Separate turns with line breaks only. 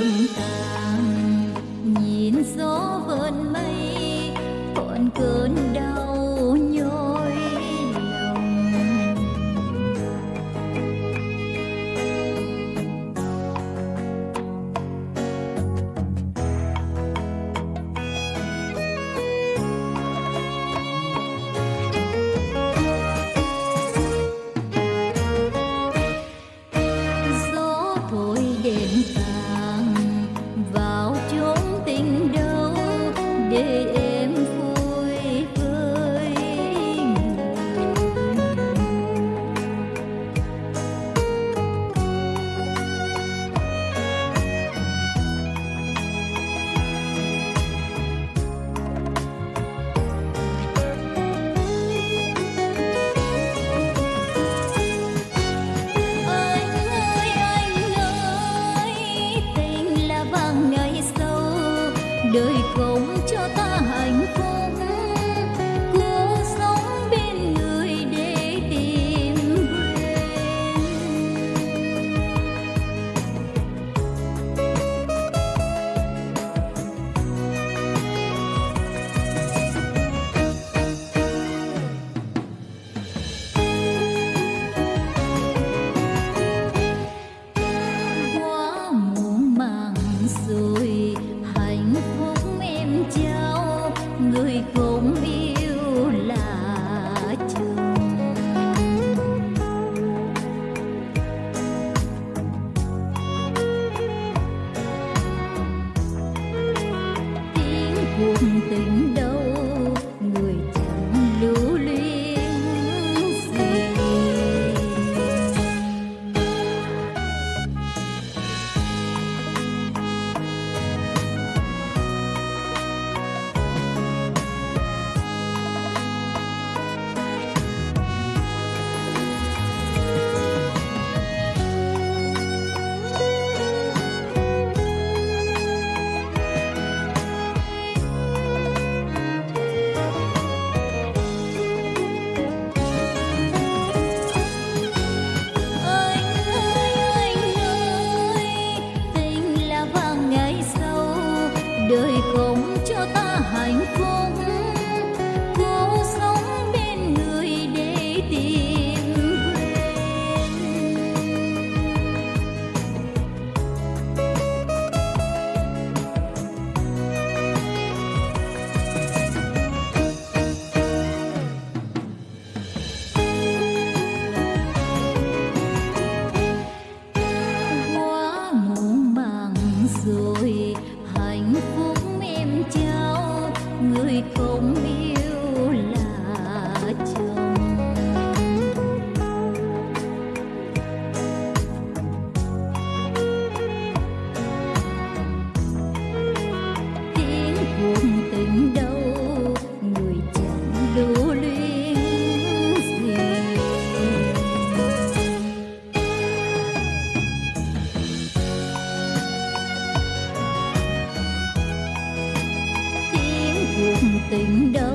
cinta day. buồn tình. rồi hạnh phúc em trao người không yêu là chồng. Tiếng buồn tình đâu tình đâu